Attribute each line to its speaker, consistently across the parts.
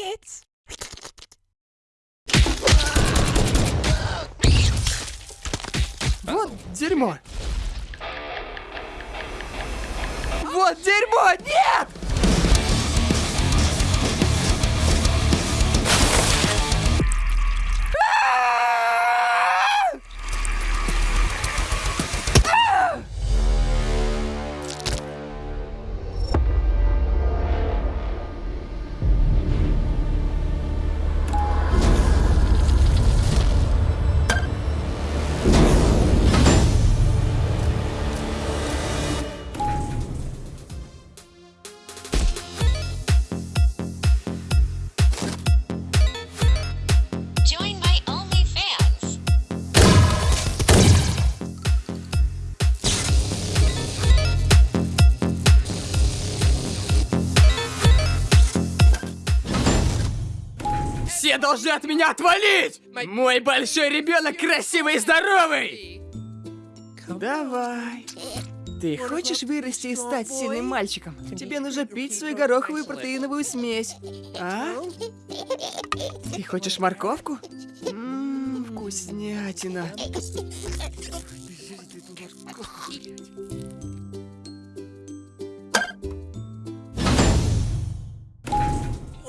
Speaker 1: kids. Вот дерьмо. Вот дерьмо! Нет! Все должны от меня отвалить! Мой большой ребенок красивый и здоровый! Давай. Ты хочешь вырасти и стать сильным мальчиком? Тебе нужно пить свою гороховую протеиновую смесь. А? Ты хочешь морковку? Ммм, вкуснятина.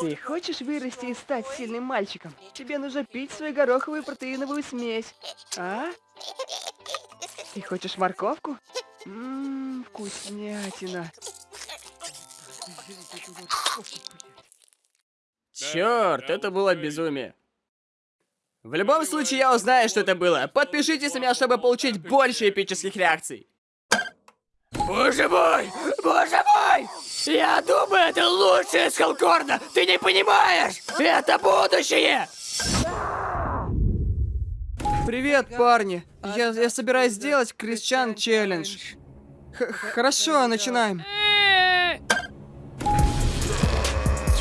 Speaker 1: Ты хочешь вырасти и стать сильным мальчиком? Тебе нужно пить свою гороховую протеиновую смесь. А? Ты хочешь морковку? Ммм, вкуснятина. Черт, это было безумие. В любом случае, я узнаю, что это было. Подпишитесь на меня, чтобы получить больше эпических реакций. Боже мой! Боже мой! Я думаю, это лучшее из Халкорна! Ты не понимаешь! Это будущее! Привет, парни! Я, я собираюсь сделать Крисчан челлендж. Х- Хорошо, начинаем.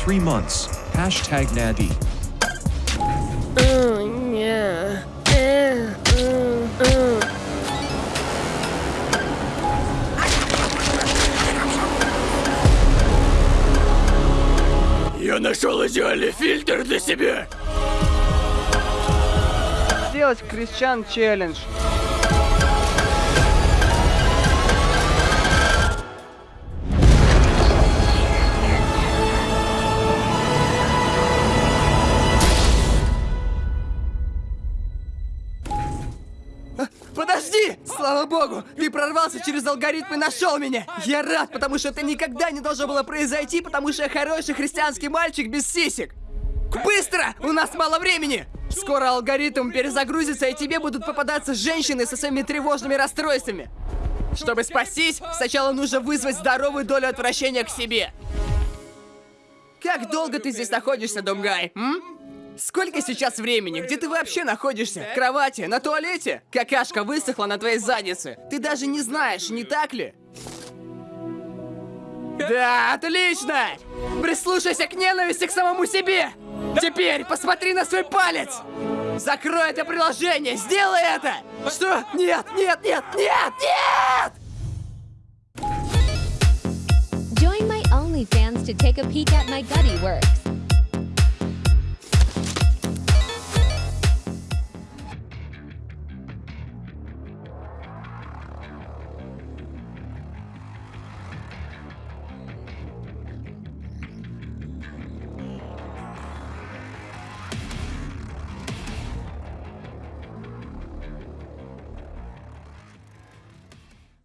Speaker 2: Three months. Hashtag Nadi.
Speaker 1: Я нашел идеальный фильтр для себя. Сделать Крисчан челлендж. Подожди! Слава богу, ты прорвался через алгоритм и нашел меня! Я рад, потому что это никогда не должно было произойти, потому что я хороший христианский мальчик без сисек! Быстро! У нас мало времени! Скоро алгоритм перезагрузится, и тебе будут попадаться женщины со своими тревожными расстройствами. Чтобы спастись, сначала нужно вызвать здоровую долю отвращения к себе. Как долго ты здесь находишься, Думгай? М? Сколько сейчас времени? Где ты вообще находишься? В кровати? На туалете? Какашка высохла на твоей заднице. Ты даже не знаешь, не так ли? Да, отлично! Прислушайся к ненависти к самому себе! Теперь посмотри на свой палец! Закрой это приложение! Сделай это! Что? Нет, нет, нет, нет, нет!
Speaker 3: Join my OnlyFans to take a peek at.